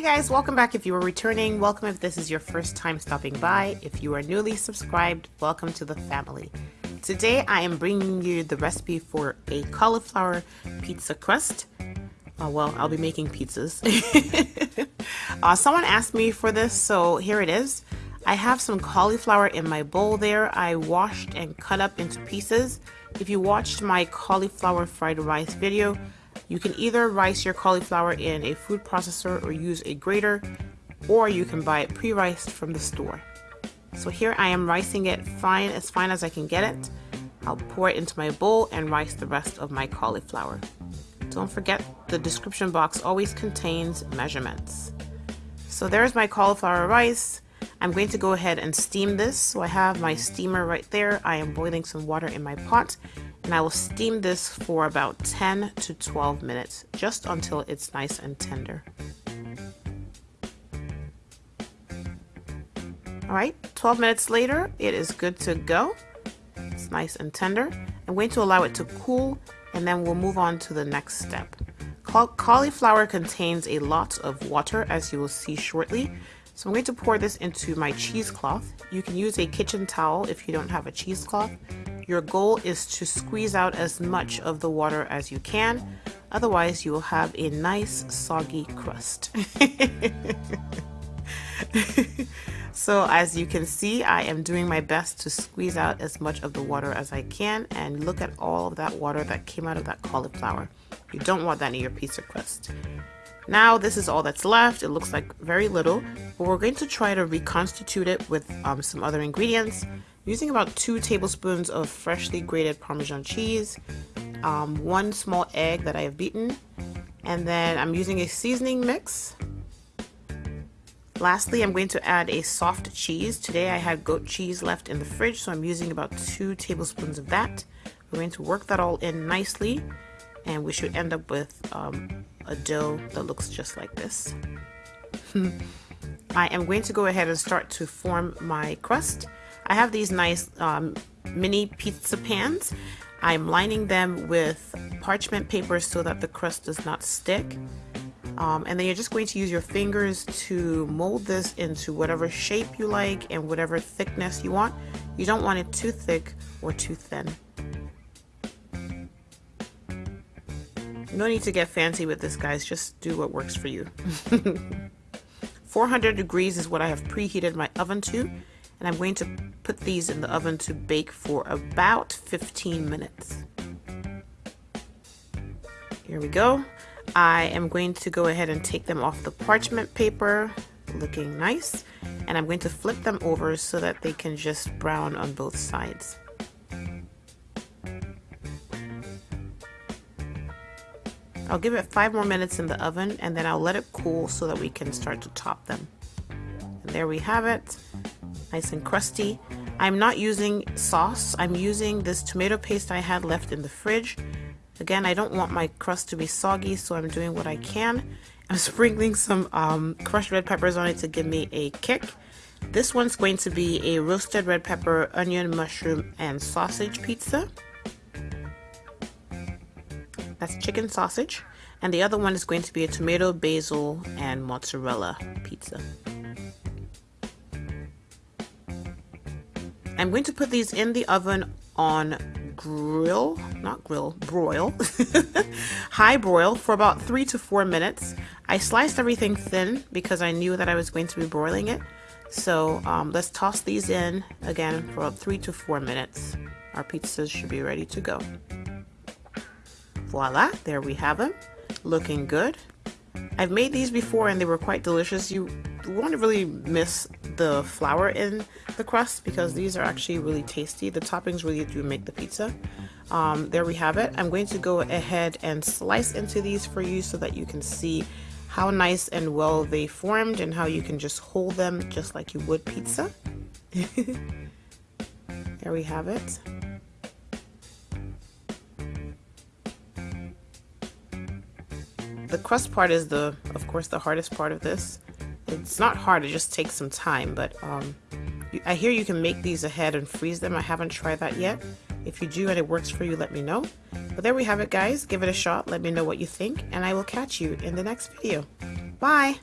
Hi guys, welcome back if you are returning. Welcome if this is your first time stopping by. If you are newly subscribed, welcome to the family. Today I am bringing you the recipe for a cauliflower pizza crust. Uh, well, I'll be making pizzas. uh, someone asked me for this, so here it is. I have some cauliflower in my bowl there. I washed and cut up into pieces. If you watched my cauliflower fried rice video, you can either rice your cauliflower in a food processor or use a grater, or you can buy it pre-riced from the store. So here I am ricing it fine, as fine as I can get it. I'll pour it into my bowl and rice the rest of my cauliflower. Don't forget the description box always contains measurements. So there's my cauliflower rice. I'm going to go ahead and steam this. So I have my steamer right there. I am boiling some water in my pot and I will steam this for about 10 to 12 minutes, just until it's nice and tender. Alright, 12 minutes later, it is good to go. It's nice and tender. I'm going to allow it to cool and then we'll move on to the next step. Cauliflower contains a lot of water as you will see shortly. So I'm going to pour this into my cheesecloth. You can use a kitchen towel if you don't have a cheesecloth. Your goal is to squeeze out as much of the water as you can, otherwise you will have a nice soggy crust. so as you can see, I am doing my best to squeeze out as much of the water as I can and look at all of that water that came out of that cauliflower. You don't want that in your pizza crust. Now this is all that's left. It looks like very little, but we're going to try to reconstitute it with um, some other ingredients using about two tablespoons of freshly grated Parmesan cheese, um, one small egg that I have beaten, and then I'm using a seasoning mix. Lastly, I'm going to add a soft cheese. Today I had goat cheese left in the fridge, so I'm using about two tablespoons of that. We're going to work that all in nicely, and we should end up with um, a dough that looks just like this. I am going to go ahead and start to form my crust. I have these nice um, mini pizza pans. I'm lining them with parchment paper so that the crust does not stick. Um, and then you're just going to use your fingers to mold this into whatever shape you like and whatever thickness you want. You don't want it too thick or too thin. No need to get fancy with this guys, just do what works for you. 400 degrees is what I have preheated my oven to and I'm going to put these in the oven to bake for about 15 minutes. Here we go. I am going to go ahead and take them off the parchment paper, looking nice, and I'm going to flip them over so that they can just brown on both sides. I'll give it five more minutes in the oven and then I'll let it cool so that we can start to top them. And there we have it nice and crusty. I'm not using sauce. I'm using this tomato paste I had left in the fridge. Again, I don't want my crust to be soggy, so I'm doing what I can. I'm sprinkling some um, crushed red peppers on it to give me a kick. This one's going to be a roasted red pepper, onion, mushroom, and sausage pizza. That's chicken sausage. And the other one is going to be a tomato, basil, and mozzarella pizza. I'm going to put these in the oven on grill, not grill, broil, high broil for about three to four minutes. I sliced everything thin because I knew that I was going to be broiling it. So um, let's toss these in again for about three to four minutes. Our pizzas should be ready to go. Voila, there we have them. Looking good. I've made these before and they were quite delicious. You won't really miss the flour in the crust because these are actually really tasty. The toppings really do make the pizza. Um, there we have it. I'm going to go ahead and slice into these for you so that you can see how nice and well they formed and how you can just hold them just like you would pizza. there we have it. The crust part is the, of course, the hardest part of this. It's not hard, it just takes some time, but um, I hear you can make these ahead and freeze them. I haven't tried that yet. If you do and it works for you, let me know. But there we have it, guys. Give it a shot. Let me know what you think, and I will catch you in the next video. Bye!